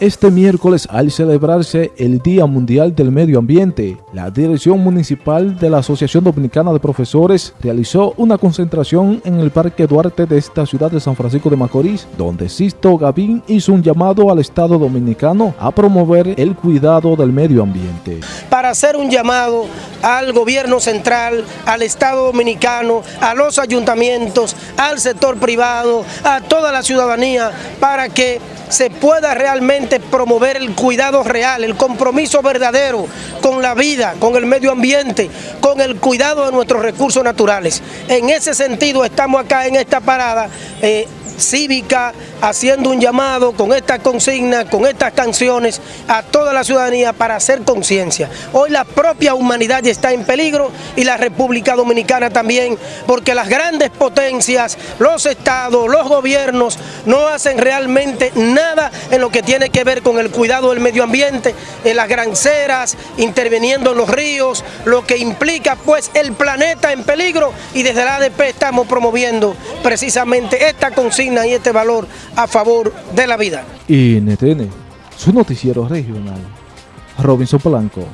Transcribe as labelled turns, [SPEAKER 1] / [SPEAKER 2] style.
[SPEAKER 1] Este miércoles, al celebrarse el Día Mundial del Medio Ambiente, la Dirección Municipal de la Asociación Dominicana de Profesores realizó una concentración en el Parque Duarte de esta ciudad de San Francisco de Macorís, donde Sisto Gavín hizo un llamado al Estado Dominicano a promover el cuidado del medio ambiente.
[SPEAKER 2] Para hacer un llamado al gobierno central, al Estado Dominicano, a los ayuntamientos, al sector privado, a toda la ciudadanía, para que se pueda realmente promover el cuidado real, el compromiso verdadero con la vida, con el medio ambiente, con el cuidado de nuestros recursos naturales. En ese sentido estamos acá en esta parada eh, cívica, haciendo un llamado con esta consigna, con estas canciones a toda la ciudadanía para hacer conciencia. Hoy la propia humanidad está en peligro y la República Dominicana también, porque las grandes potencias, los estados, los gobiernos no hacen realmente nada en lo que tiene que ver con el cuidado del medio ambiente, en las granceras, interviniendo en los ríos, lo que implica pues el planeta en peligro y desde la ADP estamos promoviendo precisamente esta consigna y este valor a favor de la vida.
[SPEAKER 1] NTN, su noticiero regional, Robinson Polanco.